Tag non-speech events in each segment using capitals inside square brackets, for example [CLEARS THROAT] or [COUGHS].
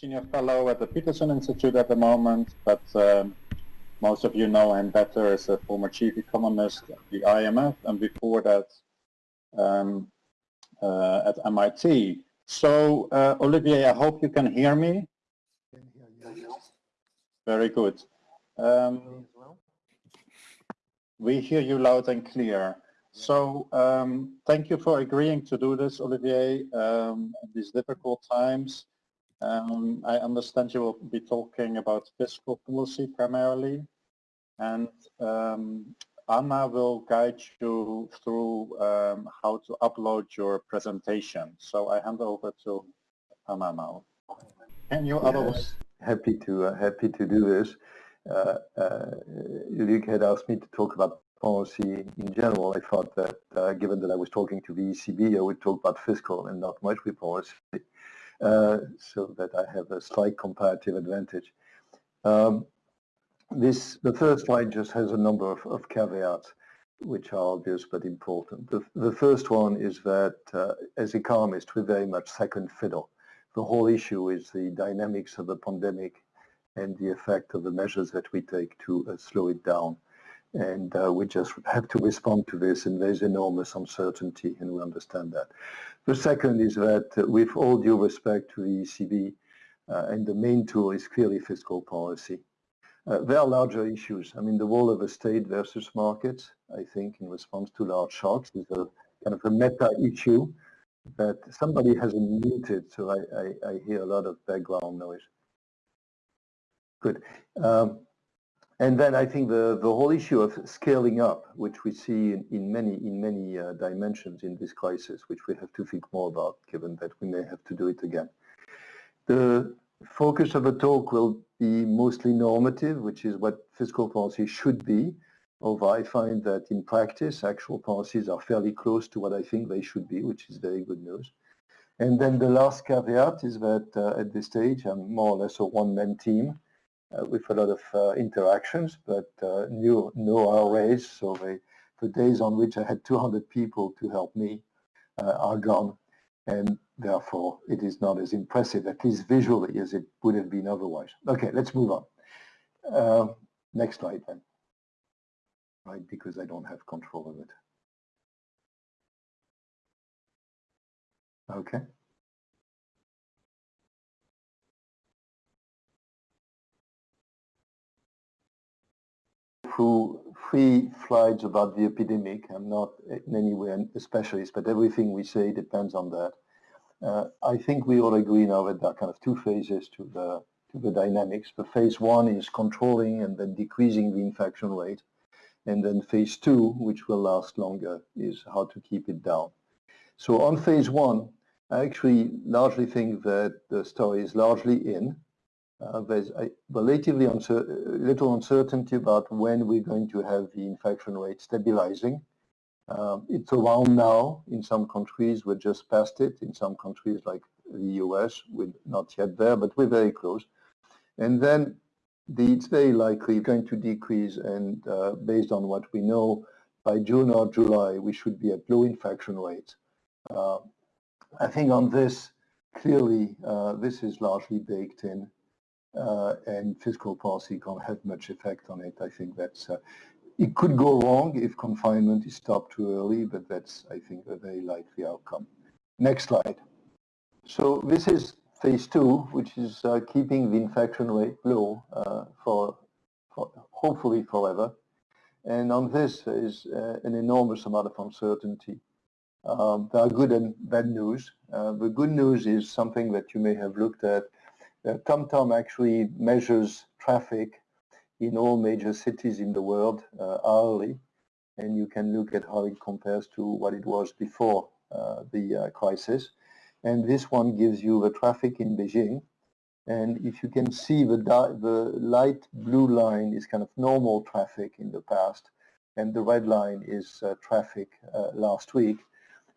senior fellow at the Peterson Institute at the moment, but um, most of you know him better as a former chief economist at the IMF and before that um, uh, at MIT. So uh, Olivier, I hope you can hear me. Very good. Um, we hear you loud and clear. So um, thank you for agreeing to do this, Olivier, um, at these difficult times. Um, I understand you will be talking about fiscal policy primarily, and um, Anna will guide you through um, how to upload your presentation. So I hand over to Anna now. Can you yes, otherwise? Happy to uh, happy to do this. Uh, uh, Luc had asked me to talk about policy in general. I thought that uh, given that I was talking to the ECB, I would talk about fiscal and not monetary policy, uh, so that I have a slight comparative advantage. Um, this the first slide just has a number of, of caveats which are obvious but important. The, the first one is that uh, as economists we're very much second fiddle. The whole issue is the dynamics of the pandemic and the effect of the measures that we take to uh, slow it down. And uh, we just have to respond to this and there's enormous uncertainty and we understand that. The second is that uh, with all due respect to the ECB, uh, and the main tool is clearly fiscal policy. Uh, there are larger issues. I mean, the role of a state versus markets, I think, in response to large shocks is a kind of a meta issue that somebody hasn't muted, so I, I, I hear a lot of background noise. Good. Um, and then I think the, the whole issue of scaling up, which we see in, in many in many uh, dimensions in this crisis, which we have to think more about, given that we may have to do it again. The focus of the talk will be mostly normative, which is what fiscal policy should be, although I find that in practice, actual policies are fairly close to what I think they should be, which is very good news. And then the last caveat is that uh, at this stage, I'm more or less a one-man team uh, with a lot of uh, interactions, but uh, new, no RAs, so they, the days on which I had 200 people to help me uh, are gone and therefore it is not as impressive, at least visually, as it would have been otherwise. Okay, let's move on. Uh, next slide then, right, because I don't have control of it. Okay. Through three slides about the epidemic. I'm not in any way a specialist, but everything we say depends on that. Uh, I think we all agree now that there are kind of two phases to the to the dynamics. The phase one is controlling and then decreasing the infection rate. And then phase two, which will last longer, is how to keep it down. So on phase one, I actually largely think that the story is largely in. Uh, there's a relatively uncer little uncertainty about when we're going to have the infection rate stabilizing. Um, it's around now in some countries, we're just past it. In some countries like the US, we're not yet there, but we're very close. And then the, it's very likely going to decrease and uh, based on what we know, by June or July, we should be at low infection rates. Uh, I think on this, clearly, uh, this is largely baked in uh, and fiscal policy can't have much effect on it. I think that's, uh, it could go wrong if confinement is stopped too early, but that's, I think, a very likely outcome. Next slide. So this is phase two, which is uh, keeping the infection rate low uh, for, for, hopefully forever. And on this is uh, an enormous amount of uncertainty. Um, there are good and bad news. Uh, the good news is something that you may have looked at TomTom actually measures traffic in all major cities in the world uh, hourly, and you can look at how it compares to what it was before uh, the uh, crisis. And this one gives you the traffic in Beijing. And if you can see the, the light blue line is kind of normal traffic in the past, and the red line is uh, traffic uh, last week.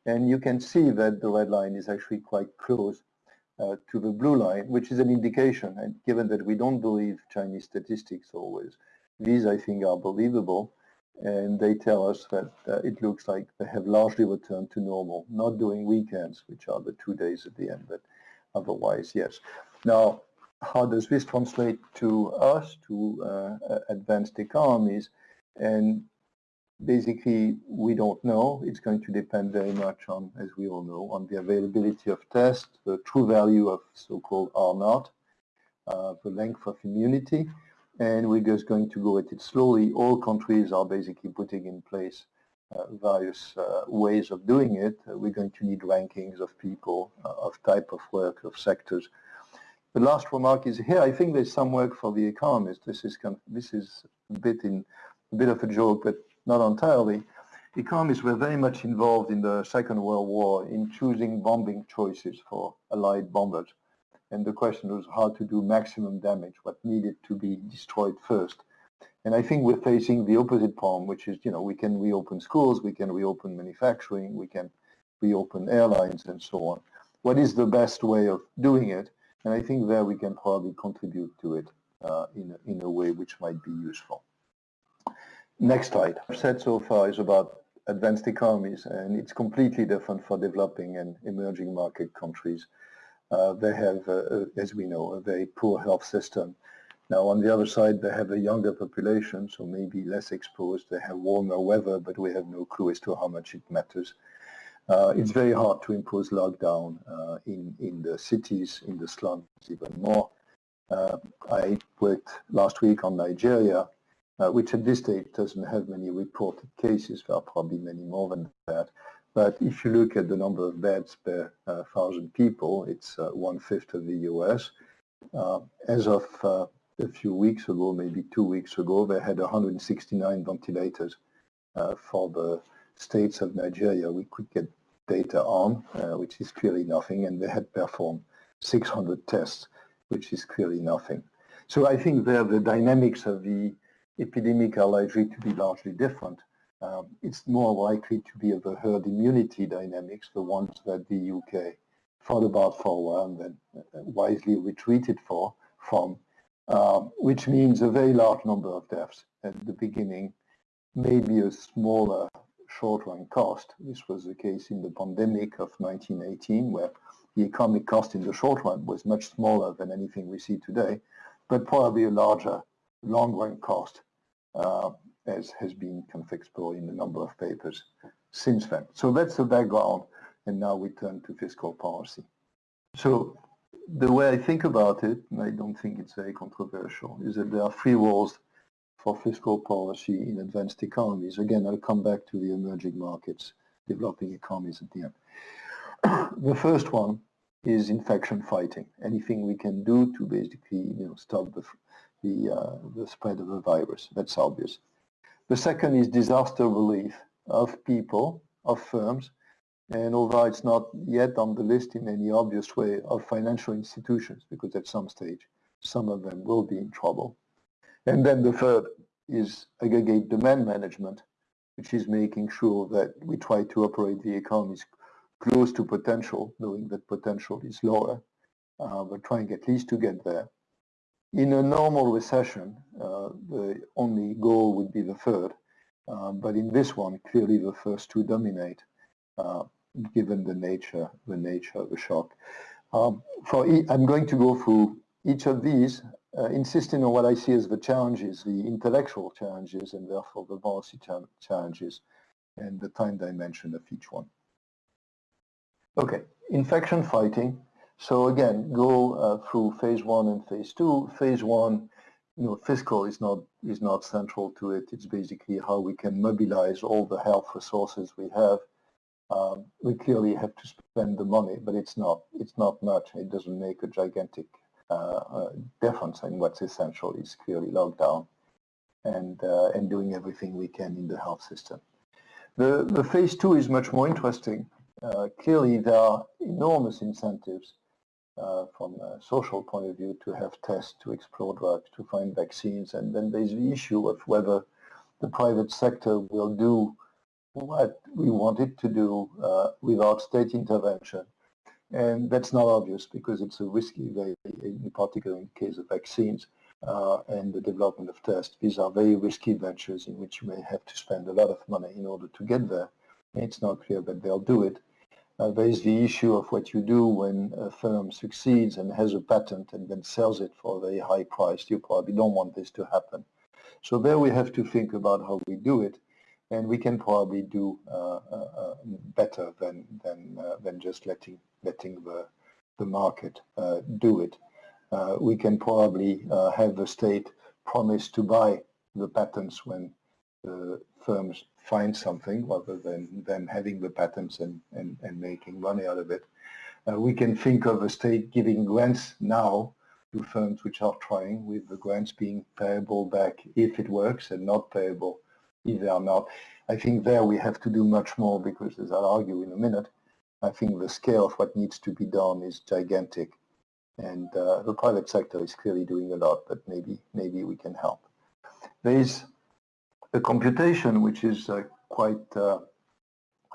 And you can see that the red line is actually quite close uh, to the blue line, which is an indication, and given that we don't believe Chinese statistics always, these I think are believable, and they tell us that uh, it looks like they have largely returned to normal, not doing weekends, which are the two days at the end, but otherwise, yes. Now, how does this translate to us, to uh, advanced economies? And basically, we don't know. It's going to depend very much on, as we all know, on the availability of tests, the true value of so-called R naught, uh, the length of immunity, and we're just going to go at it slowly. All countries are basically putting in place uh, various uh, ways of doing it. Uh, we're going to need rankings of people, uh, of type of work, of sectors. The last remark is here. I think there's some work for the economists. This is kind of, this is a bit in a bit of a joke, but not entirely. Economists were very much involved in the Second World War in choosing bombing choices for Allied bombers. And the question was how to do maximum damage, what needed to be destroyed first. And I think we're facing the opposite problem, which is, you know, we can reopen schools, we can reopen manufacturing, we can reopen airlines and so on. What is the best way of doing it? And I think there we can probably contribute to it uh, in, a, in a way which might be useful. Next slide. I've said so far is about advanced economies, and it's completely different for developing and emerging market countries. Uh, they have, uh, as we know, a very poor health system. Now, on the other side, they have a younger population, so maybe less exposed. They have warmer weather, but we have no clue as to how much it matters. Uh, it's very hard to impose lockdown uh, in, in the cities, in the slums even more. Uh, I worked last week on Nigeria, uh, which at this stage doesn't have many reported cases. There are probably many more than that. But if you look at the number of beds per uh, thousand people, it's uh, one-fifth of the US. Uh, as of uh, a few weeks ago, maybe two weeks ago, they had 169 ventilators uh, for the states of Nigeria we could get data on, uh, which is clearly nothing, and they had performed 600 tests, which is clearly nothing. So I think there the dynamics of the epidemic are likely to be largely different um, it's more likely to be of the herd immunity dynamics, the ones that the UK thought about for a while and then uh, wisely retreated for from, um, which means a very large number of deaths at the beginning, maybe a smaller short-run cost. This was the case in the pandemic of 1918, where the economic cost in the short run was much smaller than anything we see today, but probably a larger long-run cost uh, as has been kind of explored in a number of papers since then. So that's the background, and now we turn to fiscal policy. So the way I think about it, and I don't think it's very controversial, is that there are three roles for fiscal policy in advanced economies. Again, I'll come back to the emerging markets, developing economies at the end. [COUGHS] the first one is infection fighting. Anything we can do to basically you know, stop the, the, uh, the spread of the virus. That's obvious. The second is disaster relief of people, of firms, and although it's not yet on the list in any obvious way of financial institutions, because at some stage some of them will be in trouble. And then the third is aggregate demand management, which is making sure that we try to operate the economies close to potential, knowing that potential is lower, uh, but trying at least to get there. In a normal recession, uh, the only goal would be the third, uh, but in this one, clearly the first two dominate, uh, given the nature, the nature of the shock. Um, for e I'm going to go through each of these, uh, insisting on what I see as the challenges, the intellectual challenges, and therefore the policy challenges, and the time dimension of each one. Okay, infection fighting. So again, go uh, through phase one and phase two. Phase one, you know, fiscal is not is not central to it. It's basically how we can mobilize all the health resources we have. Um, we clearly have to spend the money, but it's not it's not much. It doesn't make a gigantic uh, uh, difference. And what's essential is clearly lockdown and uh, and doing everything we can in the health system. The the phase two is much more interesting. Uh, clearly, there are enormous incentives uh, from a social point of view to have tests, to explore drugs, to find vaccines. And then there's the issue of whether the private sector will do what we want it to do uh, without state intervention. And that's not obvious because it's a risky, very, in particular in the case of vaccines uh, and the development of tests. These are very risky ventures in which you may have to spend a lot of money in order to get there. And it's not clear that they'll do it. Uh, there is the issue of what you do when a firm succeeds and has a patent and then sells it for a very high price. You probably don't want this to happen. So there we have to think about how we do it, and we can probably do uh, uh, uh better than than uh, than just letting letting the the market uh, do it. we can probably have the state promise to buy the patents when the firms find something rather than them having the patents and, and, and making money out of it. Uh, we can think of a state giving grants now to firms which are trying with the grants being payable back if it works and not payable if they are not. I think there we have to do much more because as I'll argue in a minute, I think the scale of what needs to be done is gigantic and uh, the private sector is clearly doing a lot but maybe maybe we can help. There is a computation which is uh, quite uh,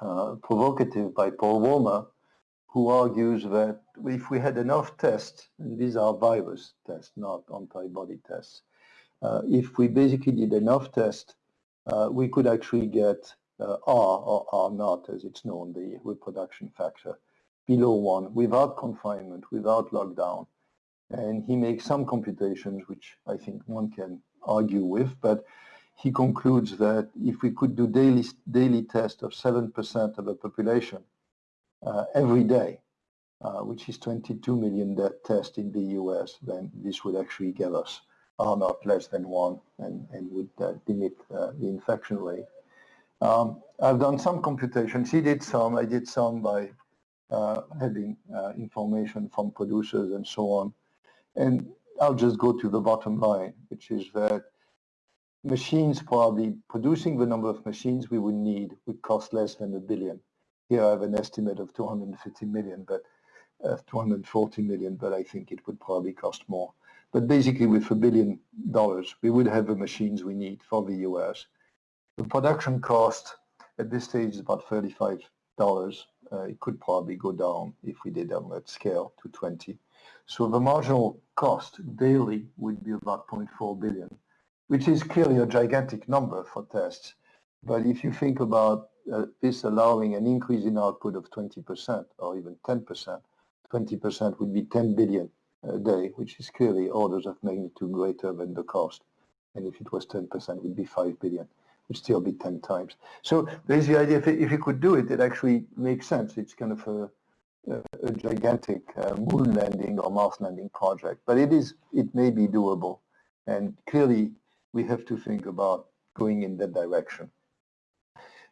uh, provocative by Paul Romer, who argues that if we had enough tests, and these are virus tests, not antibody tests, uh, if we basically did enough tests, uh, we could actually get uh, R or R naught, as it's known, the reproduction factor, below one, without confinement, without lockdown. And he makes some computations, which I think one can argue with, but he concludes that if we could do daily, daily tests of 7% of the population uh, every day, uh, which is 22 million tests in the US, then this would actually give us R naught less than one and, and would uh, limit uh, the infection rate. Um, I've done some computations. He did some. I did some by uh, having uh, information from producers and so on. And I'll just go to the bottom line, which is that machines probably producing the number of machines we would need would cost less than a billion. Here I have an estimate of 250 million, but uh, 240 million, but I think it would probably cost more. But basically with a billion dollars, we would have the machines we need for the US. The production cost at this stage is about $35. Uh, it could probably go down if we did on that scale to 20. So the marginal cost daily would be about 0.4 billion which is clearly a gigantic number for tests. But if you think about uh, this allowing an increase in output of 20% or even 10%, 20% would be 10 billion a day, which is clearly orders of magnitude greater than the cost. And if it was 10%, it would be 5 billion, would still be 10 times. So there's the idea, if, if you could do it, it actually makes sense. It's kind of a, a, a gigantic uh, moon landing or Mars landing project, but it is, it may be doable. And clearly, we have to think about going in that direction.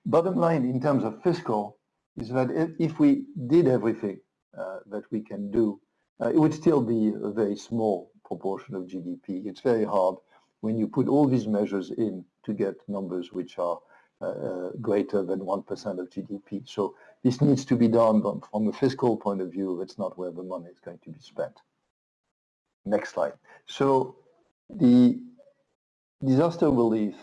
Bottom line in terms of fiscal is that if we did everything uh, that we can do, uh, it would still be a very small proportion of GDP. It's very hard when you put all these measures in to get numbers which are uh, uh greater than 1% of GDP. So this needs to be done but from a fiscal point of view. That's not where the money is going to be spent. Next slide. So the disaster relief,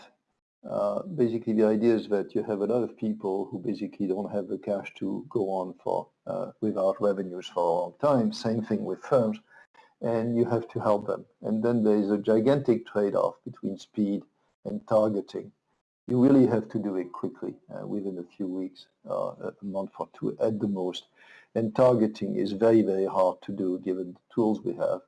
uh, basically the idea is that you have a lot of people who basically don't have the cash to go on for uh, without revenues for a long time. Same thing with firms, and you have to help them. And then there is a gigantic trade-off between speed and targeting. You really have to do it quickly, uh, within a few weeks, uh, a month or two at the most. And targeting is very, very hard to do given the tools we have.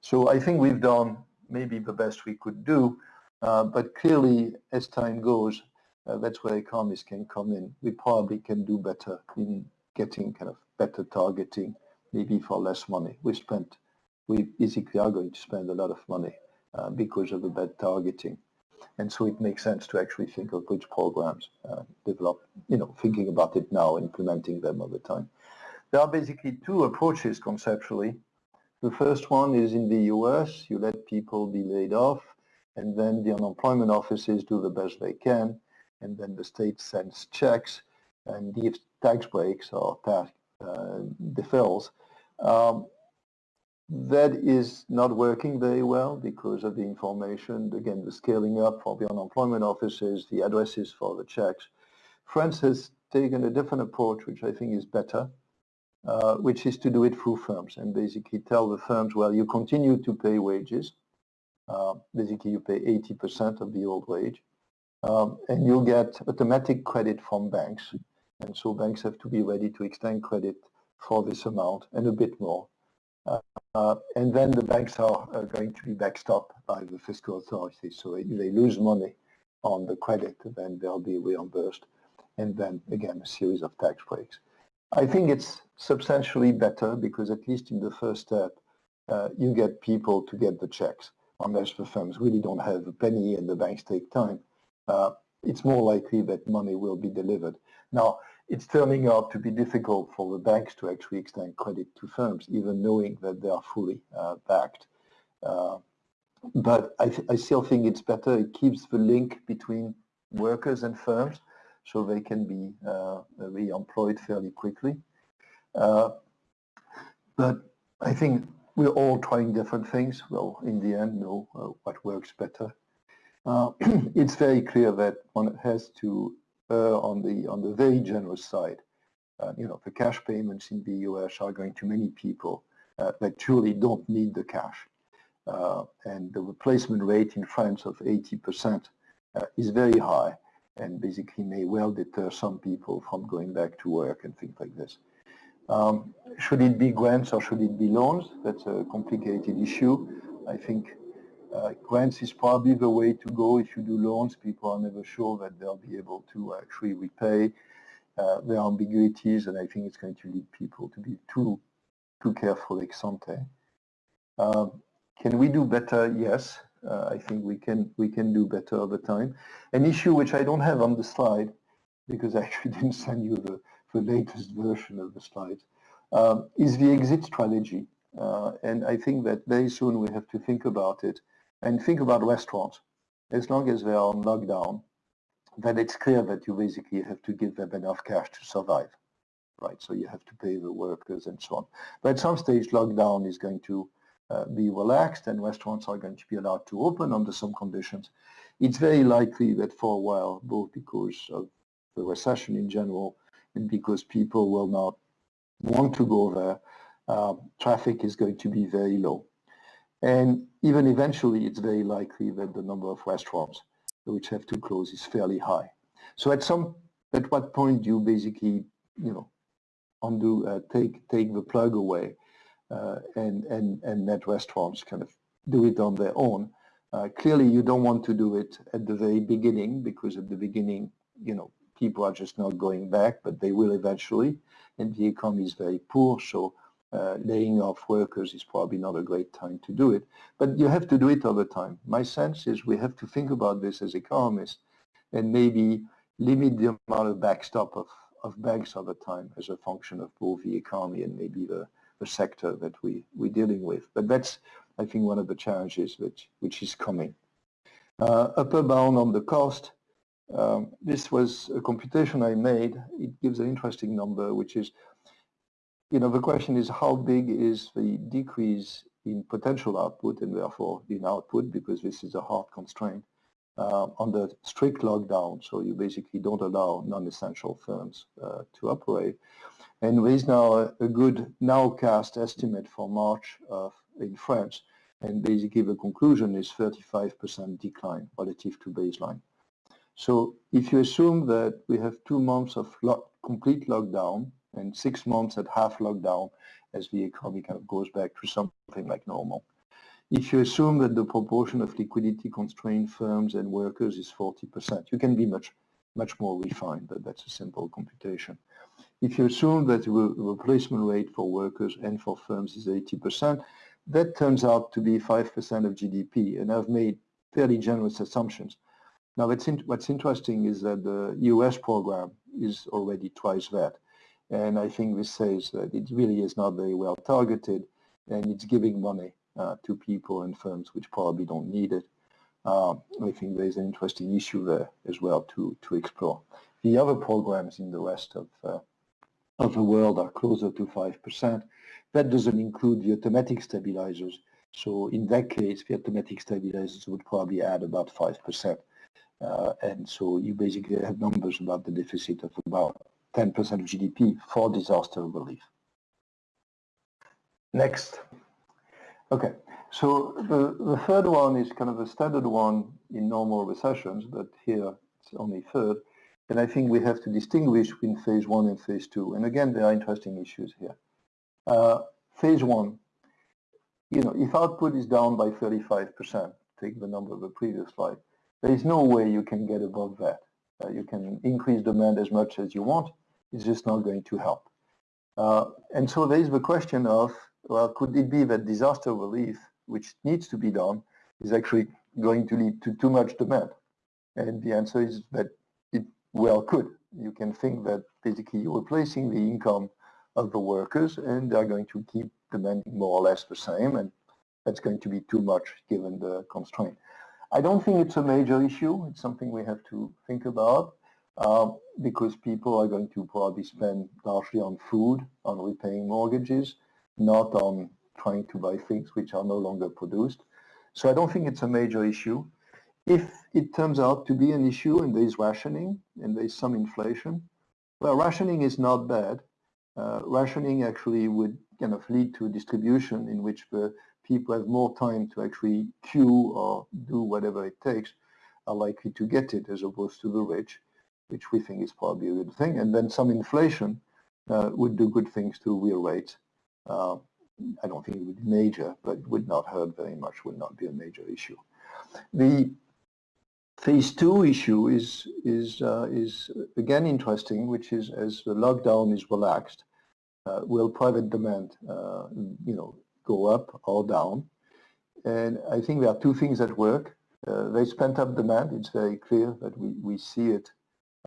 So I think we've done maybe the best we could do, uh, but clearly, as time goes, uh, that's where economists can come in. We probably can do better in getting kind of better targeting, maybe for less money. We spent, we basically are going to spend a lot of money uh, because of the bad targeting. And so it makes sense to actually think of which programs uh, develop, you know, thinking about it now, implementing them over time. There are basically two approaches conceptually. The first one is in the US, you let people be laid off and then the unemployment offices do the best they can, and then the state sends checks and gives tax breaks or tax uh, deferrals. Um, that is not working very well because of the information, again, the scaling up for the unemployment offices, the addresses for the checks. France has taken a different approach, which I think is better, uh, which is to do it through firms and basically tell the firms, well, you continue to pay wages, uh, basically, you pay 80% of the old wage, um, and you'll get automatic credit from banks And so banks have to be ready to extend credit for this amount and a bit more. Uh, and then the banks are, going to be backstopped by the fiscal authorities. So if they lose money on the credit, then they'll be reimbursed. And then again, a series of tax breaks. I think it's substantially better because at least in the first step, uh, you get people to get the checks unless the firms really don't have a penny and the banks take time. Uh, it's more likely that money will be delivered. Now, it's turning out to be difficult for the banks to actually extend credit to firms, even knowing that they are fully uh, backed. Uh, but I, I, still think it's better. It keeps the link between workers and firms so they can be uh, re-employed fairly quickly. Uh, but I think we're all trying different things. Well, in the end, know uh, what works better. Uh, [CLEARS THROAT] it's very clear that one has to err on the on the very generous side. Uh, you know, the cash payments in the US are going to many people uh, that truly don't need the cash. Uh, and the replacement rate in France of 80% uh, is very high and basically may well deter some people from going back to work and things like this. Um, should it be grants or should it be loans? That's a complicated issue. I think uh, grants is probably the way to go. If you do loans, people are never sure that they'll be able to actually repay. Uh, there are ambiguities, and I think it's going to lead people to be too too careful ex ante. Um, can we do better? Yes, uh, I think we can we can do better over time. An issue which I don't have on the slide, because I actually [LAUGHS] didn't send you the, the latest version of the slide, um, is the exit strategy. Uh, and I think that very soon we have to think about it and think about restaurants. As long as they are on lockdown, then it's clear that you basically have to give them enough cash to survive, right? So you have to pay the workers and so on. But at some stage, lockdown is going to uh, be relaxed and restaurants are going to be allowed to open under some conditions. It's very likely that for a while, both because of the recession in general because people will not want to go there, uh, traffic is going to be very low. And even eventually, it's very likely that the number of restaurants which have to close is fairly high. So at some, at what point do you basically, you know, undo, uh, take take the plug away, uh, and and and let restaurants kind of do it on their own? Uh, clearly, you don't want to do it at the very beginning because at the beginning, you know, people are just not going back, but they will eventually, and the economy is very poor, so uh, laying off workers is probably not a great time to do it. But you have to do it over time. My sense is we have to think about this as economists and maybe limit the amount of backstop of, of banks over time as a function of both the economy and maybe the, the sector that we, we're dealing with. But that's, I think, one of the challenges which, which is coming. Uh, upper bound on the cost. Um, this was a computation I made. It gives an interesting number, which is you know, the question is how big is the decrease in potential output and therefore in output because this is a hard constraint uh, under strict lockdown. So you basically don't allow non-essential firms uh, to operate. And there is now a, a good nowcast estimate for March of, in France. And basically the conclusion is 35% decline relative to baseline. So if you assume that we have two months of lo complete lockdown and six months at half lockdown as the economy kind of goes back to something like normal. If you assume that the proportion of liquidity constrained firms and workers is 40%, you can be much, much more refined, but that's a simple computation. If you assume that the replacement rate for workers and for firms is 80%, that turns out to be 5% of GDP, and I've made fairly generous assumptions. Now, what's, in, what's interesting is that the US program is already twice that. And I think this says that it really is not very well targeted and it's giving money uh, to people and firms which probably don't need it. Uh, I think there's an interesting issue there as well to, to explore. The other programs in the rest of, uh, of the world are closer to 5%. That doesn't include the automatic stabilizers. So in that case, the automatic stabilizers would probably add about 5%. Uh, and so you basically have numbers about the deficit of about 10% of GDP for disaster relief. Next. Okay, so the, the third one is kind of a standard one in normal recessions, but here it's only third, And I think we have to distinguish between phase one and phase two. And again, there are interesting issues here. Uh, phase one, you know, if output is down by 35%, take the number of the previous slide, there is no way you can get above that. Uh, you can increase demand as much as you want. It's just not going to help. Uh, and so there is the question of, well, could it be that disaster relief, which needs to be done, is actually going to lead to too much demand? And the answer is that it well could. You can think that basically you're replacing the income of the workers and they're going to keep demanding more or less the same and that's going to be too much given the constraint. I don't think it's a major issue. It's something we have to think about uh, because people are going to probably spend largely on food, on repaying mortgages, not on trying to buy things which are no longer produced. So I don't think it's a major issue. If it turns out to be an issue and there is rationing and there is some inflation, well, rationing is not bad. Uh, rationing actually would kind of lead to a distribution in which the people have more time to actually queue or do whatever it takes are likely to get it as opposed to the rich, which we think is probably a good thing. And then some inflation uh, would do good things to real rates. Uh, I don't think it would be major, but would not hurt very much, would not be a major issue. The phase two issue is, is, uh, is again interesting, which is as the lockdown is relaxed, uh, will private demand, uh, you know, go up or down. And I think there are two things that work. Uh, there's pent-up demand. It's very clear that we, we see it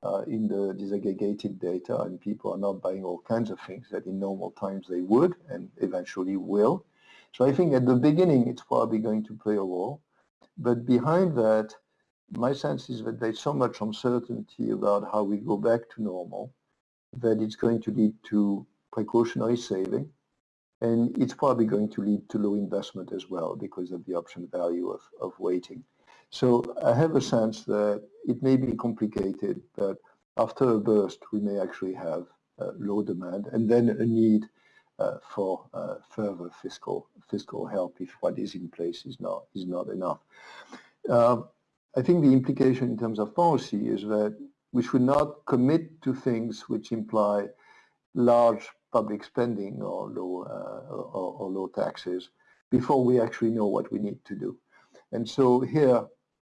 uh, in the disaggregated data and people are not buying all kinds of things that in normal times they would and eventually will. So I think at the beginning it's probably going to play a role. But behind that, my sense is that there's so much uncertainty about how we go back to normal that it's going to lead to precautionary saving and it's probably going to lead to low investment as well because of the option value of, of waiting. So I have a sense that it may be complicated, but after a burst, we may actually have uh, low demand and then a need uh, for uh, further fiscal fiscal help if what is in place is not is not enough. Um, I think the implication in terms of policy is that we should not commit to things which imply large public spending or low, uh, or, or, low taxes before we actually know what we need to do. And so here,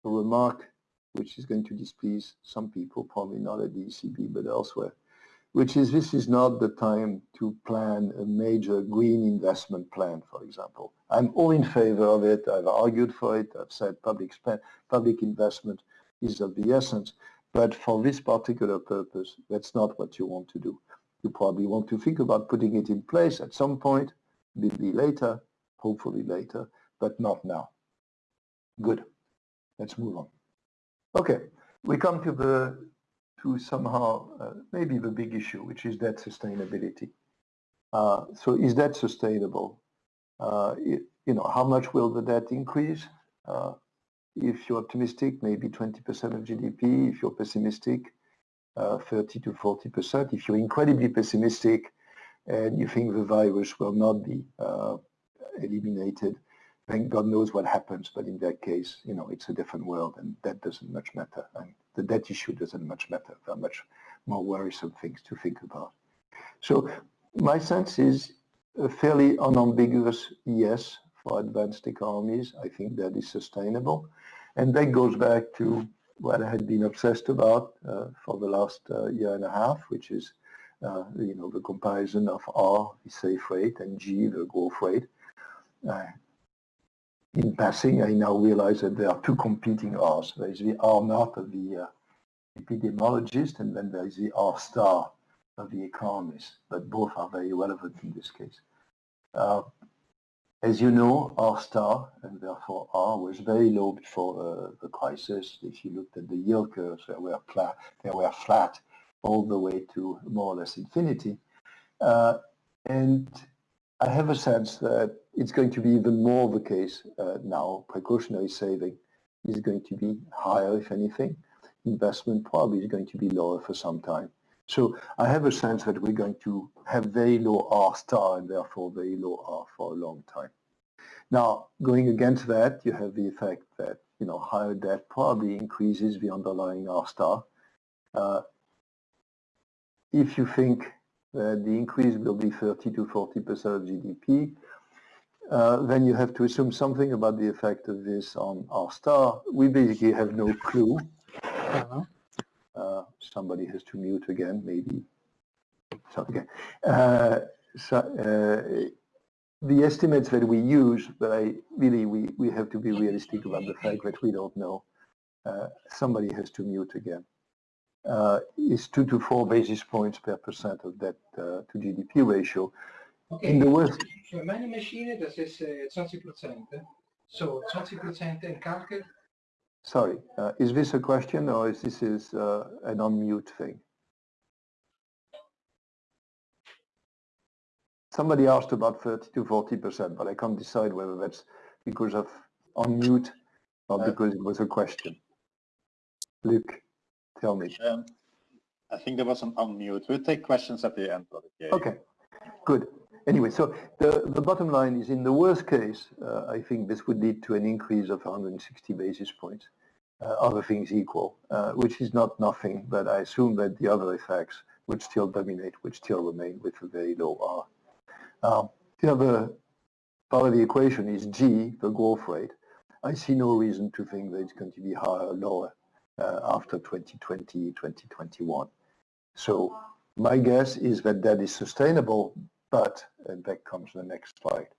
a remark which is going to displease some people, probably not at the ECB, but elsewhere, which is this is not the time to plan a major green investment plan, for example. I'm all in favor of it. I've argued for it. I've said public, spend, public investment is of the essence. But for this particular purpose, that's not what you want to do. You probably want to think about putting it in place at some point, maybe later, hopefully later, but not now. Good. Let's move on. Okay, we come to the to somehow uh, maybe the big issue, which is debt sustainability. Uh, so is that sustainable? Uh, it, you know, how much will the debt increase? Uh, if you're optimistic, maybe 20% of GDP. If you're pessimistic, uh, 30 to 40 percent. If you're incredibly pessimistic and you think the virus will not be uh, eliminated, then God knows what happens. But in that case, you know, it's a different world, and that doesn't much matter. And the debt issue doesn't much matter. There are much more worrisome things to think about. So my sense is a fairly unambiguous yes for advanced economies. I think that is sustainable. And that goes back to what I had been obsessed about uh, for the last uh, year and a half, which is uh, you know the comparison of R, the safe rate, and G, the growth rate. in passing, I now realize that there are two competing R's. There is the R naught of the epidemiologist, and then there is the R star of the economist, but both are very relevant in this case. Uh, as you know, R star, and therefore R, was very low before uh, the crisis. If you looked at the yield curves, they were, flat, they were flat all the way to more or less infinity. Uh, and I have a sense that it's going to be even more the case uh, now. Precautionary saving is going to be higher, if anything. Investment probably is going to be lower for some time. So I have a sense that we're going to have very low R star and therefore very low R for a long time. Now, going against that, you have the effect that, you know, higher debt probably increases the underlying R star. Uh, if you think that the increase will be 30 to 40% of GDP, uh, then you have to assume something about the effect of this on R star. We basically have no clue. Uh-huh. Uh, somebody has to mute again, maybe. So, okay. Uh, so, uh, the estimates that we use, but I really, we, we have to be realistic about the fact that we don't know. Uh, somebody has to mute again. Uh, is two to four basis points per percent of debt uh, to GDP ratio. Okay. In the worst, Voor mijn machine dat is uh, 20%. So 20% in kalken. Sorry, uh, is this a question or is this is uh, an unmute thing? Somebody asked about 30 to 40%, but I can't decide whether that's because of unmute or Uh, because it was a question. Luc, tell me. Um, I think there was an unmute. We'll take questions at the end, Olivier. Okay, good. Anyway, so the, the bottom line is in the worst case, uh, I think this would lead to an increase of 160 basis points, uh, other things equal, uh, which is not nothing, but I assume that the other effects would still dominate, would still remain with a very low R. Um, the other part of the equation is G, the growth rate. I see no reason to think that it's going to be higher or lower uh, after 2020, 2021. So my guess is that that is sustainable, but, and back comes the next slide,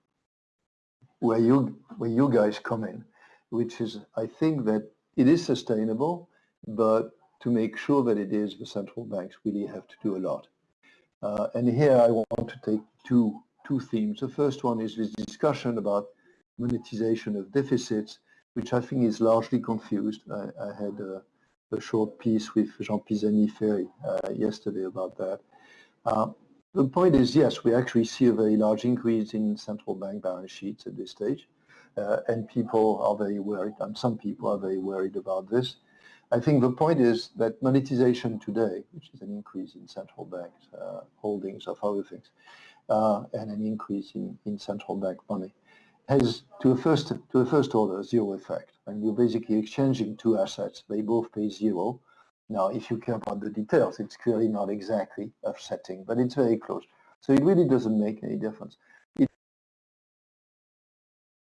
where you, where you guys come in, which is, I think that it is sustainable, but to make sure that it is, the central banks really have to do a lot. Uh, and here I want to take two, two themes. The first one is this discussion about monetization of deficits, which I think is largely confused. I, I had a, a, short piece with Jean Pisani-Ferry uh, yesterday about that. Uh, the point is, yes, we actually see a very large increase in central bank balance sheets at this stage, uh, and people are very worried, and some people are very worried about this. I think the point is that monetization today, which is an increase in central bank uh, holdings of other things, uh, and an increase in, in central bank money, has to a first to a first order zero effect. And you're basically exchanging two assets; they both pay zero, now, if you care about the details, it's clearly not exactly offsetting, but it's very close. So it really doesn't make any difference. It,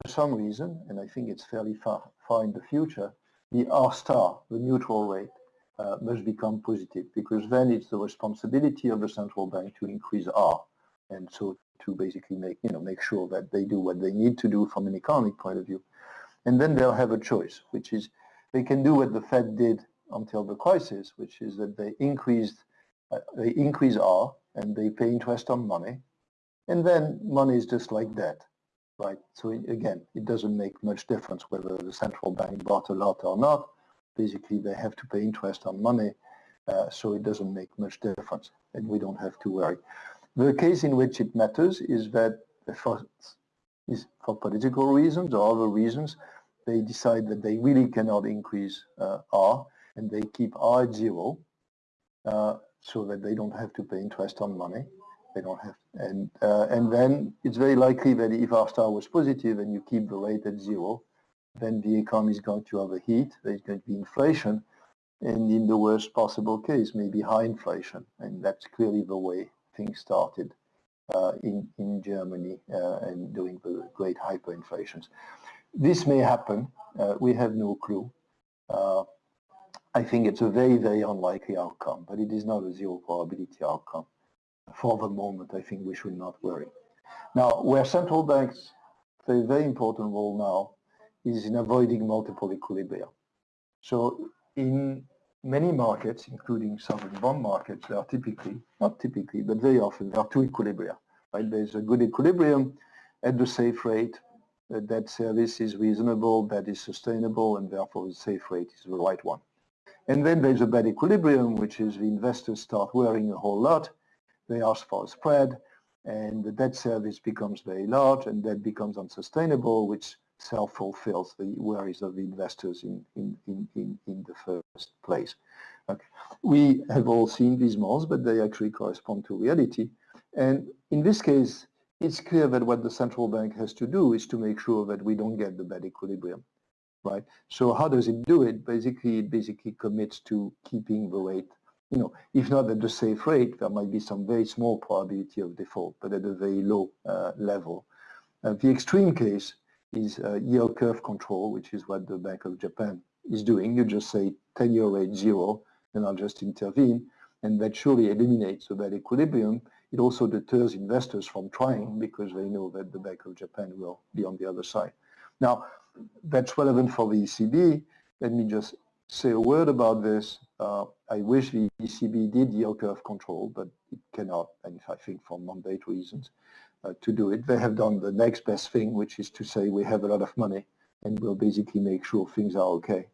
for some reason, and I think it's fairly far, far in the future, the R star, the neutral rate, uh, must become positive because then it's the responsibility of the central bank to increase R and so to basically make you know make sure that they do what they need to do from an economic point of view and then they'll have a choice which is they can do what the Fed did until the crisis, which is that they increased, uh, they increase R and they pay interest on money, and then money is just like debt, right? So it, again, it doesn't make much difference whether the central bank bought a lot or not. Basically, they have to pay interest on money, uh, so it doesn't make much difference, and we don't have to worry. The case in which it matters is that for, is for political reasons or other reasons, they decide that they really cannot increase uh, R, and they keep R zero uh, so that they don't have to pay interest on money. They don't have, and uh, and then it's very likely that if R star was positive and you keep the rate at zero, then the economy is going to overheat. There's going to be inflation, and in the worst possible case, maybe high inflation, and that's clearly the way things started uh, in in Germany uh, and during the great hyperinflations. This may happen. Uh, we have no clue. I think it's a very, very unlikely outcome, but it is not a zero probability outcome. For the moment, I think we should not worry. Now, where central banks play a very important role now is in avoiding multiple equilibria. So in many markets, including sovereign bond markets, there are typically, not typically, but very often, there are two equilibria. Right? There's a good equilibrium at the safe rate, that service is reasonable, that is sustainable, and therefore the safe rate is the right one. And then there's a bad equilibrium, which is the investors start worrying a whole lot. They ask for a spread, and the debt service becomes very large, and that becomes unsustainable, which self-fulfills the worries of the investors in, in, in, in, in the first place. Okay. We have all seen these models, but they actually correspond to reality. And in this case, it's clear that what the central bank has to do is to make sure that we don't get the bad equilibrium right? So how does it do it? Basically, it basically commits to keeping the rate you know, if not at the safe rate, there might be some very small probability of default, but at a very low uh, level. Uh, the extreme case is uh, yield curve control, which is what the Bank of Japan is doing. You just say 10-year rate zero, and I'll just intervene, and that surely eliminates that equilibrium. It also deters investors from trying because they know that the Bank of Japan will be on the other side. Now, that's relevant for the ECB. Let me just say a word about this. Uh, I wish the ECB did yield curve control, but it cannot, and I think for mandate reasons, uh, to do it. They have done the next best thing, which is to say we have a lot of money and we'll basically make sure things are okay.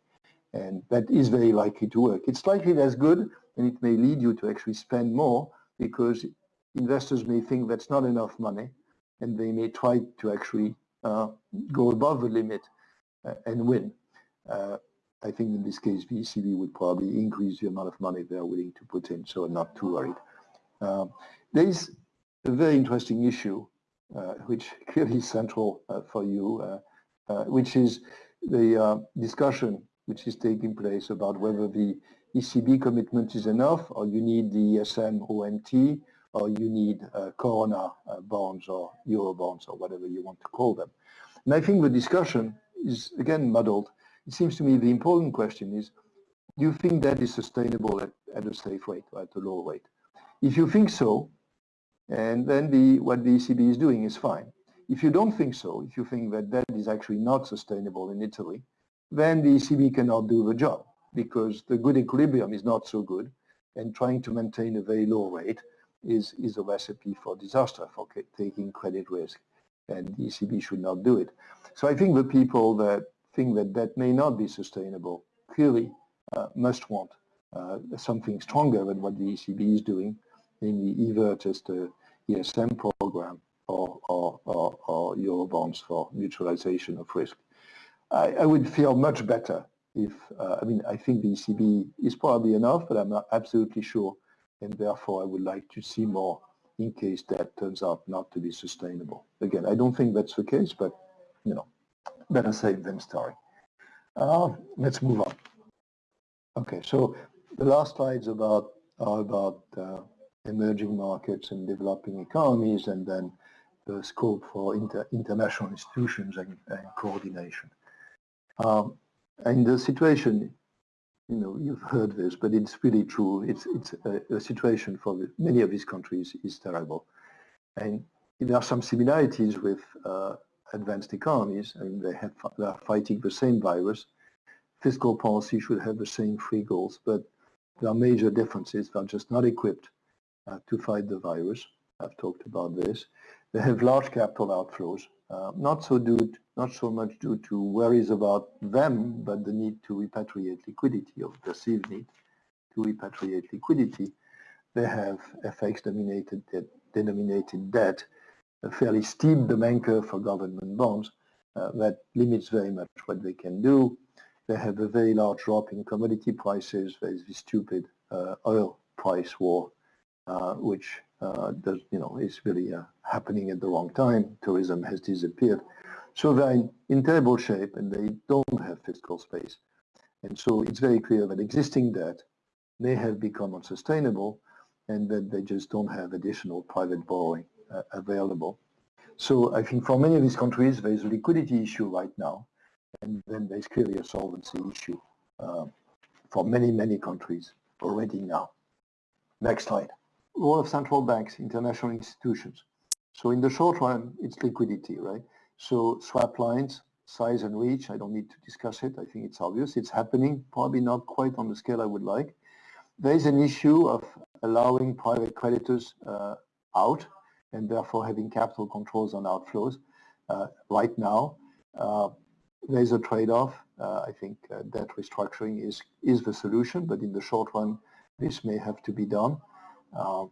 And that is very likely to work. It's likely that's good, and it may lead you to actually spend more because investors may think that's not enough money, and they may try to actually uh, go above the limit and win. Uh, I think in this case, the ECB would probably increase the amount of money they're willing to put in, so I'm not too worried. Um, there is a very interesting issue, uh, which [LAUGHS] clearly is central uh, for you, uh, which is the discussion which is taking place about whether the ECB commitment is enough or you need the ESM OMT or you need uh, Corona uh, bonds or Euro bonds or whatever you want to call them. And I think the discussion is again muddled. It seems to me the important question is, do you think that is sustainable at, at a safe rate or at a low rate? If you think so, and then the, what the ECB is doing is fine. If you don't think so, if you think that that is actually not sustainable in Italy, then the ECB cannot do the job because the good equilibrium is not so good and trying to maintain a very low rate is, is a recipe for disaster, for taking credit risk and the ECB should not do it. So I think the people that think that that may not be sustainable clearly uh, must want uh, something stronger than what the ECB is doing, namely either just a ESM program or, or, or, or Eurobonds for mutualization of risk. I, I would feel much better if, uh, I mean, I think the ECB is probably enough, but I'm not absolutely sure. And therefore, I would like to see more in case that turns out not to be sustainable. Again, I don't think that's the case, but, you know, better safe than sorry. Uh, let's move on. Okay, so the last slides about are about uh, emerging markets and developing economies, and then the scope for inter international institutions and, and coordination. Um, and the situation, you know, you've heard this, but it's really true. It's, it's a, a situation for many of these countries is terrible. And there are some similarities with uh, advanced economies. I mean, they, have, they are fighting the same virus. Fiscal policy should have the same three goals, but there are major differences. They're just not equipped uh, to fight the virus. I've talked about this. They have large capital outflows, uh, not so due, not so much due to worries about them, but the need to repatriate liquidity or perceived need to repatriate liquidity. They have FX denominated debt, denominated debt, a fairly steep demand curve for government bonds uh, that limits very much what they can do. They have a very large drop in commodity prices. There is this stupid uh, oil price war, uh, which uh, does, you know, is really uh, happening at the wrong time. Tourism has disappeared. So they're in, in terrible shape and they don't have fiscal space. And so it's very clear that existing debt may have become unsustainable and that they just don't have additional private borrowing uh, available. So I think for many of these countries, there is a liquidity issue right now, and then there's clearly a solvency issue uh, for many, many countries already now. Next slide role of central banks, international institutions. So in the short run, it's liquidity, right? So swap lines, size and reach, I don't need to discuss it. I think it's obvious. It's happening, probably not quite on the scale I would like. There is an issue of allowing private creditors uh, out and therefore having capital controls on outflows uh, right now. Uh, there's a trade-off. Uh, I think uh, debt restructuring is, is the solution, but in the short run, this may have to be done. Um,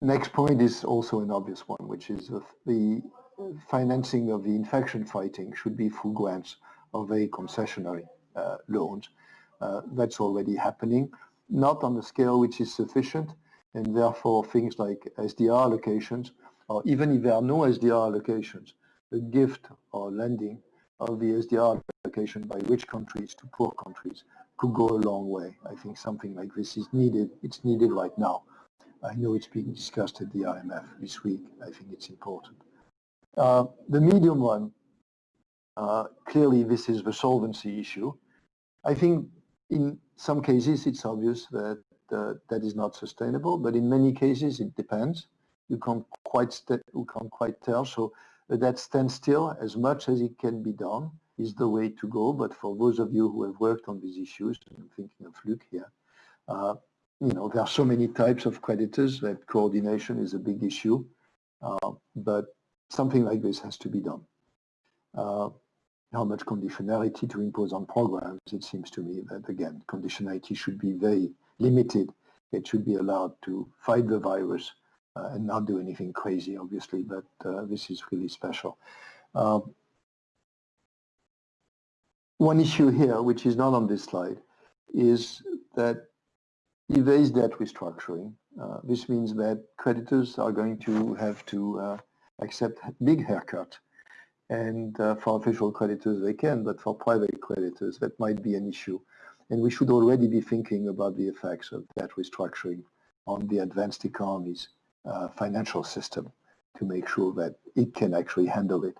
next point is also an obvious one, which is the financing of the infection fighting should be through grants or very concessionary uh, loans. Uh, that's already happening, not on the scale which is sufficient, and therefore things like SDR allocations, or even if there are no SDR allocations, the gift or lending of the SDR allocation by rich countries to poor countries could go a long way. I think something like this is needed. It's needed right now. I know it's being discussed at the IMF this week. I think it's important. Uh, the medium one, uh, clearly this is the solvency issue. I think in some cases it's obvious that uh, that is not sustainable, but in many cases it depends. You can't quite you can't quite tell. So uh, that standstill, as much as it can be done, is the way to go. But for those of you who have worked on these issues, I'm thinking of Luc here, uh, you know, there are so many types of creditors that coordination is a big issue. Uh, but something like this has to be done. Uh, how much conditionality to impose on programs, it seems to me that, again, conditionality should be very limited. It should be allowed to fight the virus uh, and not do anything crazy, obviously, but uh, this is really special. Um, one issue here, which is not on this slide, is that is debt restructuring, uh, this means that creditors are going to have to uh, accept big haircut and uh, for official creditors they can, but for private creditors that might be an issue. And we should already be thinking about the effects of that restructuring on the advanced economies uh, financial system to make sure that it can actually handle it.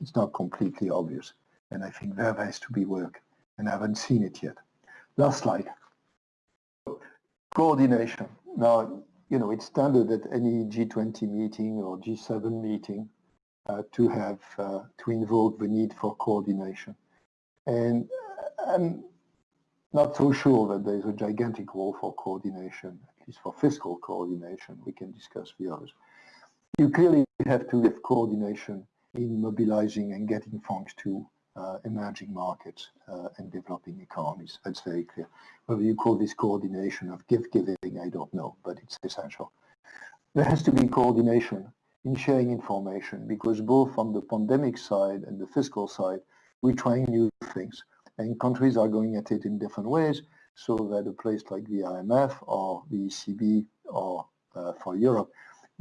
It's not completely obvious. And I think there has to be work, and I haven't seen it yet. Last slide. Coordination. Now, you know, it's standard at any G20 meeting or G7 meeting uh, to have uh, to invoke the need for coordination. And uh, I'm not so sure that there's a gigantic role for coordination, at least for fiscal coordination. We can discuss the others. You clearly have to have coordination in mobilizing and getting funds to uh, emerging markets uh, and developing economies. That's very clear. Whether you call this coordination of gift giving, I don't know, but it's essential. There has to be coordination in sharing information because both on the pandemic side and the fiscal side, we're trying new things and countries are going at it in different ways so that a place like the IMF or the ECB or uh, for Europe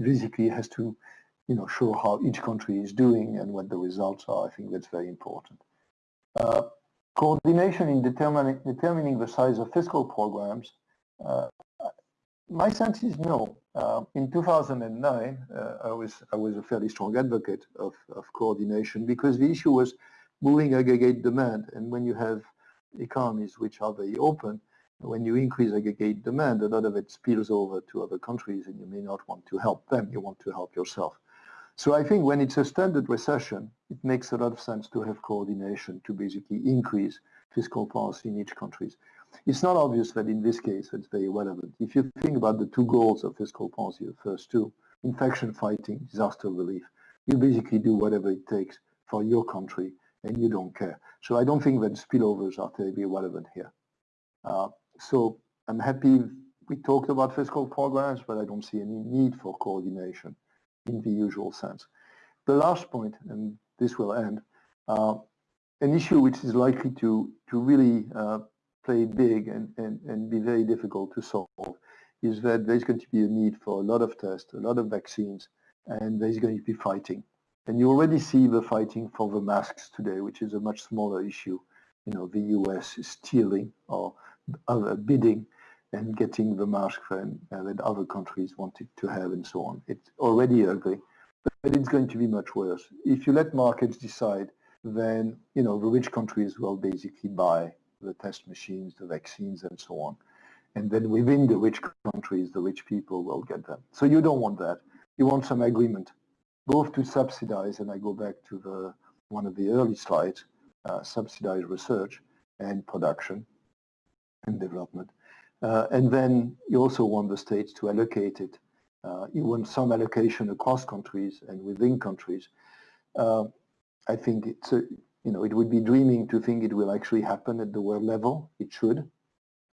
basically has to you know, show how each country is doing and what the results are. I think that's very important. Uh, coordination in determining, determining the size of fiscal programs, uh, my sense is no. Uh, in 2009, uh, I was I was a fairly strong advocate of, of coordination because the issue was moving aggregate demand, and when you have economies which are very open, when you increase aggregate demand, a lot of it spills over to other countries, and you may not want to help them. You want to help yourself. So I think when it's a standard recession, it makes a lot of sense to have coordination to basically increase fiscal policy in each country. It's not obvious that in this case it's very relevant. If you think about the two goals of fiscal policy, the first two, infection fighting, disaster relief, you basically do whatever it takes for your country and you don't care. So I don't think that spillovers are terribly relevant here. Uh, so I'm happy we talked about fiscal programs, but I don't see any need for coordination in the usual sense. The last point, and this will end, uh, an issue which is likely to, to really uh, play big and, and, and be very difficult to solve is that there's going to be a need for a lot of tests, a lot of vaccines, and there's going to be fighting. And you already see the fighting for the masks today, which is a much smaller issue. You know, the US is stealing or other bidding and getting the mask and, uh, that other countries wanted to have and so on. It's already ugly, but it's going to be much worse. If you let markets decide, then, you know, the rich countries will basically buy the test machines, the vaccines, and so on. And then within the rich countries, the rich people will get them. So you don't want that. You want some agreement, both to subsidize, and I go back to the one of the early slides, uh, subsidize research and production and development. Uh, and then you also want the states to allocate it. Uh, you want some allocation across countries and within countries. Uh, I think it's a, you know, it would be dreaming to think it will actually happen at the world level. It should.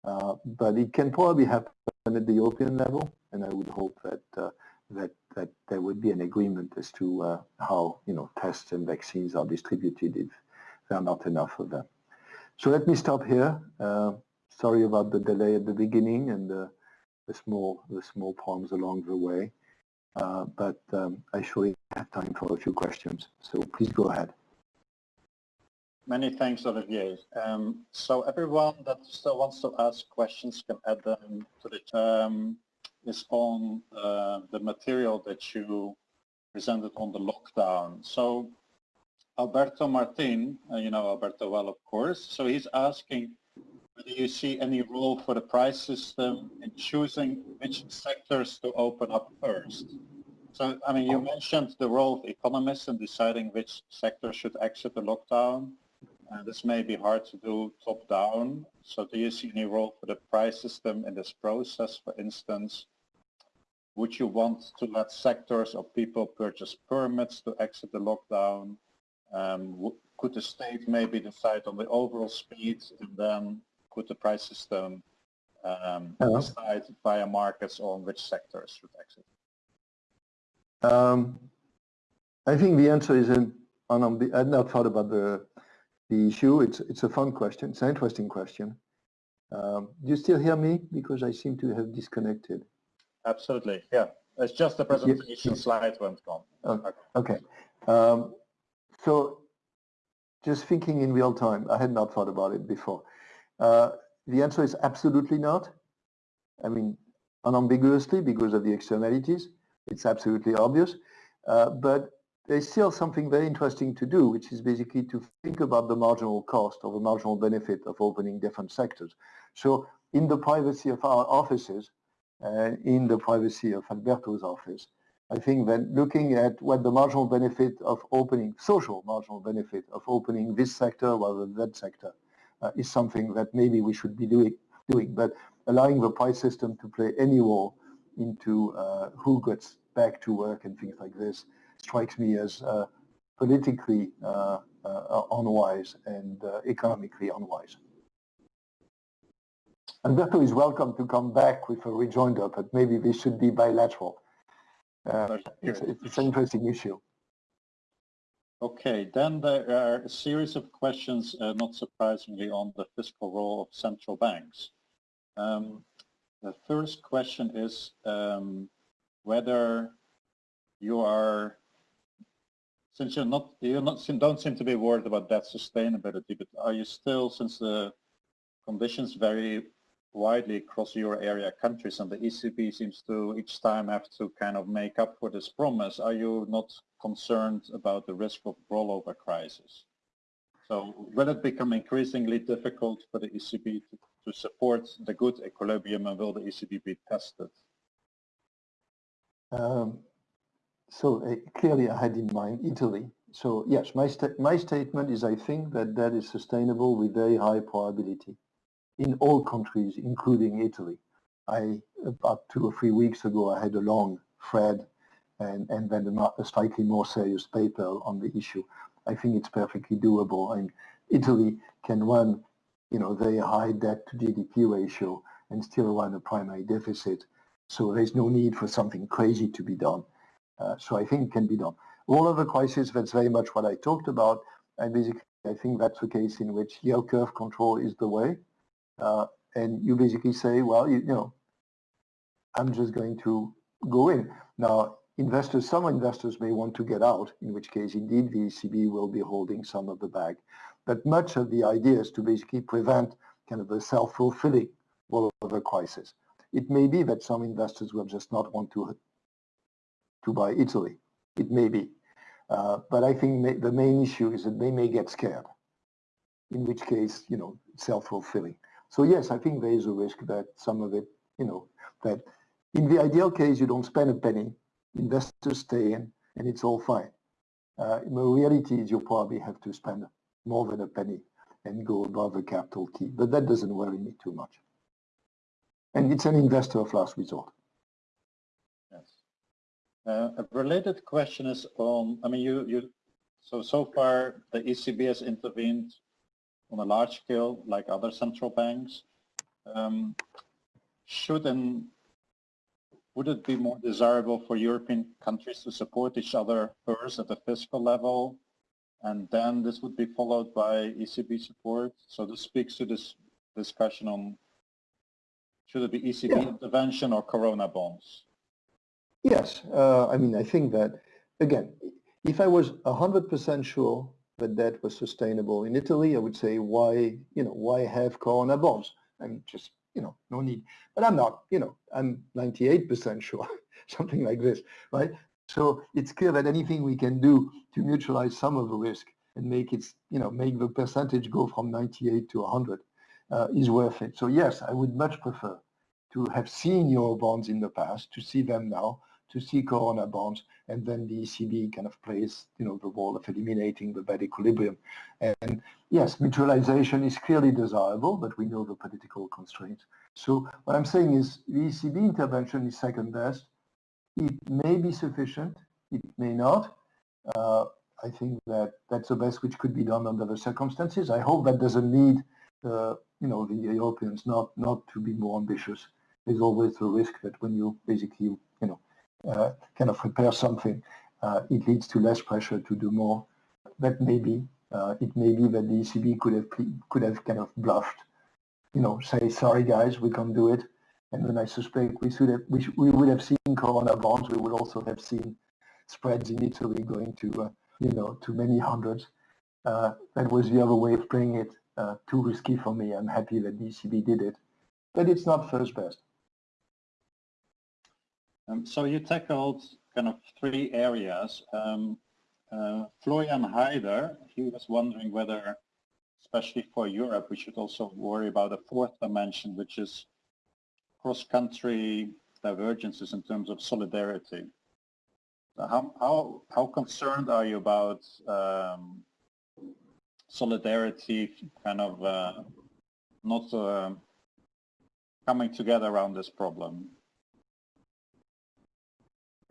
Uh, but it can probably happen at the European level, and I would hope that uh, that that there would be an agreement as to uh, how you know tests and vaccines are distributed if there are not enough of them. So let me stop here. Sorry about the delay at the beginning and the, the small the small problems along the way, uh, but um, I surely have time for a few questions. So please go ahead. Many thanks, Olivier. Um, so everyone that still wants to ask questions can add them to the um, is on uh, the material that you presented on the lockdown. So Alberto Martin, uh, you know Alberto well, of course. So he's asking whether you see any role for the price system in choosing which sectors to open up first. So, I mean, you mentioned the role of economists in deciding which sector should exit the lockdown. Uh, this may be hard to do top-down. So do you see any role for the price system in this process? For instance, would you want to let sectors or people purchase permits to exit the lockdown? Um, could the state maybe decide on the overall speed and then could the price system um, Hello. decide via markets on which sectors should exit? Um, I think the answer is in, on, on the, I've not thought about the, the issue. It's, it's a fun question. It's an interesting question. Um, do you still hear me? Because I seem to have disconnected. Absolutely, yeah. It's just the presentation slide went gone. Okay. okay. Um, so just thinking in real time, I had not thought about it before. Uh, the answer is absolutely not. I mean, unambiguously because of the externalities. It's absolutely obvious. Uh, but there's still something very interesting to do, which is basically to think about the marginal cost or the marginal benefit of opening different sectors. So in the privacy of our offices, uh, in the privacy of Alberto's office, I think that looking at what the marginal benefit of opening, social marginal benefit of opening this sector rather than that sector is something that maybe we should be doing, doing. But allowing the price system to play any role into uh, who gets back to work and things like this strikes me as uh, politically uh, uh, unwise and uh, economically unwise. Alberto is welcome to come back with a rejoinder, but maybe this should be bilateral. Uh, it's, it's an interesting issue. Okay, then there are a series of questions, uh, not surprisingly, on the fiscal role of central banks. Um, the first question is um, whether you are, since you're not, you don't seem to be worried about that sustainability, but are you still, since the conditions vary widely across euro area countries and the ECB seems to each time have to kind of make up for this promise, are you not concerned about the risk of rollover crisis? So will it become increasingly difficult for the ECB to, to support the good equilibrium and will the ECB be tested? Um, so uh, clearly I had in mind Italy. So yes, my, my statement is I think that that is sustainable with very high probability in all countries, including Italy. I, about two or three weeks ago, I had a long thread and, and then a, slightly more serious paper on the issue. I think it's perfectly doable. And Italy can run, you know, very high debt to GDP ratio and still run a primary deficit. So there's no need for something crazy to be done. Uh, so I think it can be done. All of the crisis, that's very much what I talked about. And basically, I think that's the case in which yield curve control is the way. Uh, and you basically say, well, you, you know, I'm just going to go in. Now, investors, some investors may want to get out, in which case, indeed, the ECB will be holding some of the bag. But much of the idea is to basically prevent kind of a self-fulfilling rollover crisis. It may be that some investors will just not want to, to buy Italy. It may be. Uh, but I think may, the main issue is that they may get scared, in which case, you know, self-fulfilling. So yes, I think there is a risk that some of it, you know, that in the ideal case, you don't spend a penny, investors stay in, and it's all fine. Uh, the reality is you probably have to spend more than a penny and go above a capital key, but that doesn't worry me too much. And it's an investor of last resort. Yes. Uh, a related question is on, I mean, you, you, so, so far the ECB has intervened on a large scale like other central banks. Um, should and would it be more desirable for European countries to support each other first at the fiscal level and then this would be followed by ECB support? So this speaks to this discussion on should it be ECB yeah. intervention or Corona bonds? Yes, uh, I mean, I think that, again, if I was 100% sure that that was sustainable in Italy, I would say why, you know, why have Corona bonds? And just, you know, no need. But I'm not, you know, I'm 98% sure, [LAUGHS] something like this, right? So it's clear that anything we can do to neutralize some of the risk and make it, you know, make the percentage go from 98 to 100 uh, is worth it. So yes, I would much prefer to have seen euro bonds in the past, to see them now, to see Corona bonds, and then the ECB kind of plays, you know, the role of eliminating the bad equilibrium. And yes, mutualization is clearly desirable, but we know the political constraints. So what I'm saying is the ECB intervention is second best. It may be sufficient, it may not. Uh, I think that that's the best which could be done under the circumstances. I hope that doesn't need, uh, you know, the Europeans not not to be more ambitious. There's always the risk that when you basically, kind of repair something, uh, it leads to less pressure to do more. That maybe uh, it may be that the ECB could have could have kind of bluffed, you know, say sorry guys, we can't do it. And then I suspect we should have we, we would have seen Corona bonds. We would also have seen spreads in Italy going to uh, you know to many hundreds. Uh, that was the other way of playing it. Uh, too risky for me. I'm happy that the ECB did it, but it's not first best. Um, so you tackled kind of three areas. Um, uh, Florian Heider, he was wondering whether, especially for Europe, we should also worry about a fourth dimension, which is cross-country divergences in terms of solidarity. So how, how, how concerned are you about um, solidarity kind of uh, not uh, coming together around this problem?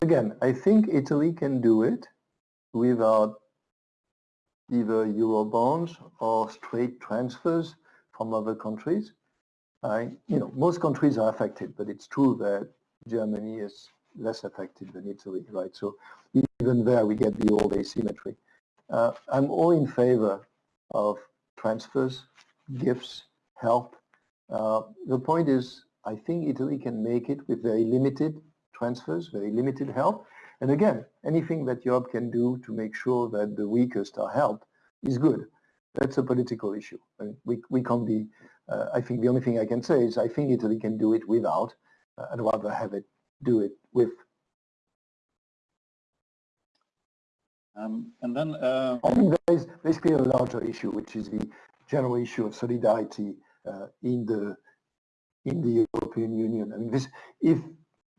Again, I think Italy can do it without either euro bonds or straight transfers from other countries. I, you know, most countries are affected, but it's true that Germany is less affected than Italy, right? So even there we get the old asymmetry. Uh, I'm all in favor of transfers, gifts, help. Uh, the point is, I think Italy can make it with very limited transfers, very limited help. And again, anything that Europe can do to make sure that the weakest are helped is good. That's a political issue. I mean, we, we can't be, uh, I think the only thing I can say is I think Italy can do it without. Uh, I'd rather have it do it with. Um, and then uh... I think there is basically a larger issue, which is the general issue of solidarity uh, in the in the European Union. I mean, this if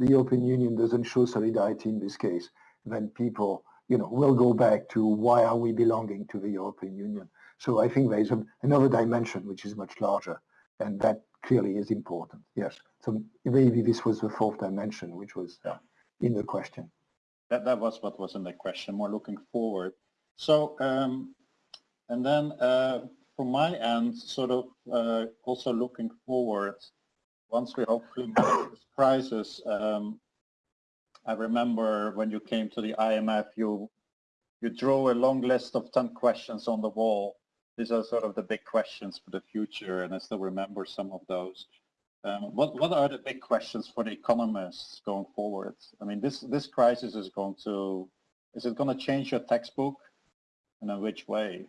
the European Union doesn't show solidarity in this case, then people, you know, will go back to why are we belonging to the European Union. So I think there is a, another dimension which is much larger, and that clearly is important. Yes. So maybe this was the fourth dimension, which was uh, in the question. That that was what was in the question. More looking forward. So um, and then uh, from my end, sort of uh, also looking forward once we hopefully manage this crisis, um, I remember when you came to the IMF, you you drew a long list of 10 questions on the wall. These are sort of the big questions for the future, and I still remember some of those. Um, what what are the big questions for the economists going forward? I mean, this this crisis is going to is it going to change your textbook, and in which way?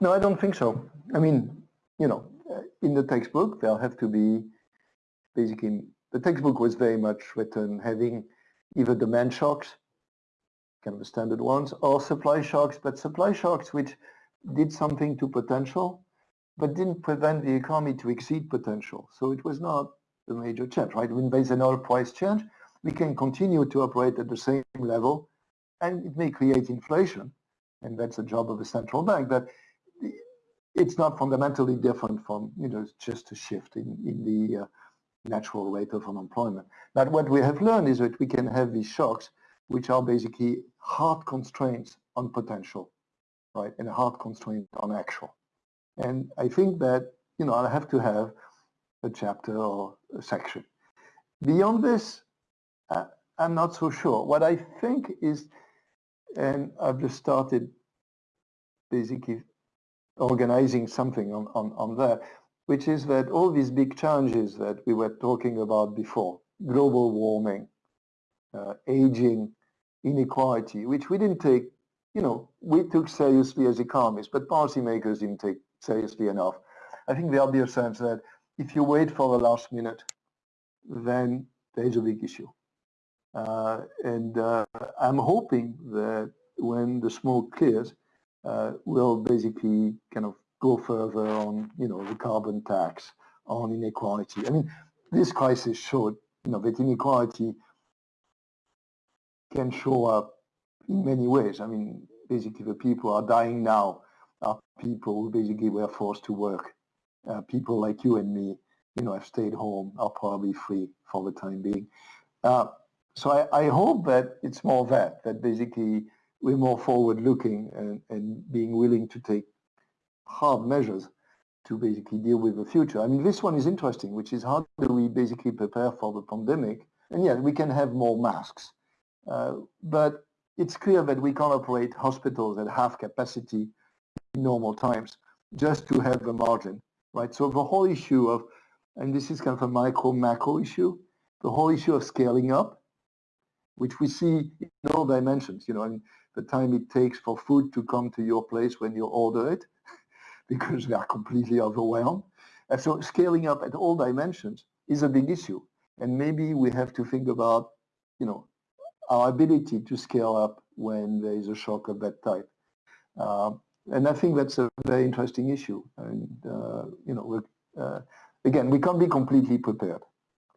No, I don't think so. I mean, you know, in the textbook, there'll have to be basically, the textbook was very much written having either demand shocks, kind of the standard ones, or supply shocks, but supply shocks which did something to potential, but didn't prevent the economy to exceed potential. So it was not a major change, right? When there's an oil price change, we can continue to operate at the same level, and it may create inflation, and that's the job of the central bank. But it's not fundamentally different from, you know, just a shift in, in the uh, natural rate of unemployment. But what we have learned is that we can have these shocks, which are basically hard constraints on potential, right, and a hard constraint on actual. And I think that, you know, I'll have to have a chapter or a section. Beyond this, uh, I'm not so sure. What I think is, and I've just started basically organizing something on, on, on that, which is that all these big challenges that we were talking about before, global warming, uh, aging, inequality, which we didn't take you know, we took seriously as economists, but policymakers didn't take seriously enough. I think be a sense that if you wait for the last minute, then there's a big issue. Uh, and uh, I'm hoping that when the smoke clears, uh, we'll basically kind of go further on, you know, the carbon tax, on inequality. I mean, this crisis showed, you know, that inequality can show up in many ways. I mean, basically the people are dying now are people who basically were forced to work. Uh, people like you and me, you know, have stayed home, are probably free for the time being. Uh, so I, I, hope that it's more that, that basically we're more forward-looking and, and being willing to take hard measures to basically deal with the future. I mean, this one is interesting, which is how do we basically prepare for the pandemic? And yeah, we can have more masks, uh, but it's clear that we can't operate hospitals at half capacity in normal times just to have a margin, right? So the whole issue of, and this is kind of a micro macro issue, the whole issue of scaling up, which we see in all dimensions, you know, and the time it takes for food to come to your place when you order it, [LAUGHS] because they are completely overwhelmed. And so scaling up at all dimensions is a big issue. And maybe we have to think about, you know, our ability to scale up when there is a shock of that type. Uh, and I think that's a very interesting issue. And, uh, you know, uh, again, we can't be completely prepared,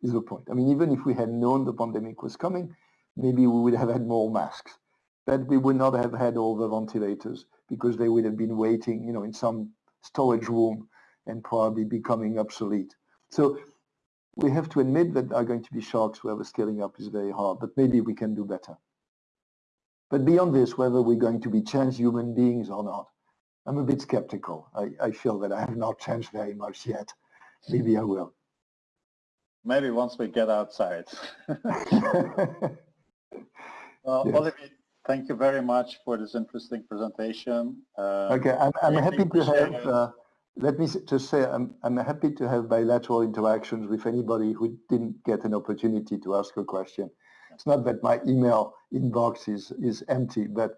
is the point. I mean, even if we had known the pandemic was coming, maybe we would have had more masks. But we would not have had all the ventilators because they would have been waiting, you know, in some storage room and probably becoming obsolete. So we have to admit that there are going to be shocks where the scaling up is very hard, but maybe we can do better. But beyond this, whether we're going to be changed human beings or not, I'm a bit skeptical. I, I feel that I have not changed very much yet. Maybe I will. Maybe once we get outside. [LAUGHS] Uh, well, yes. Olivier, thank you very much for this interesting presentation. Uh, okay, I'm, I'm happy to have, uh, let me just say, I'm, I'm happy to have bilateral interactions with anybody who didn't get an opportunity to ask a question. It's not that my email inbox is, is empty, but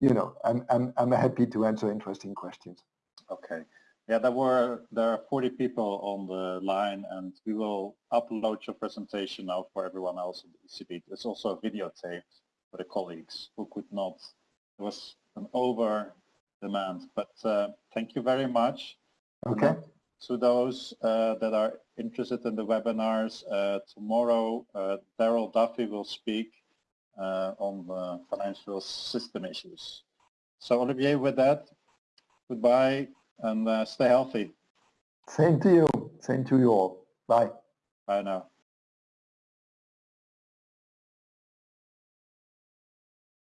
you know, I'm, I'm, I'm happy to answer interesting questions. Okay. Yeah, there were there are 40 people on the line, and we will upload your presentation now for everyone else in the ECB. There's also a videotape for the colleagues who could not. It was an over demand, but uh, thank you very much. Okay. To those uh, that are interested in the webinars, uh, tomorrow uh, Darrell Duffie will speak uh, on the financial system issues. So Olivier, with that, goodbye and uh, stay healthy. Same to you. Same to you all. Bye. Bye now.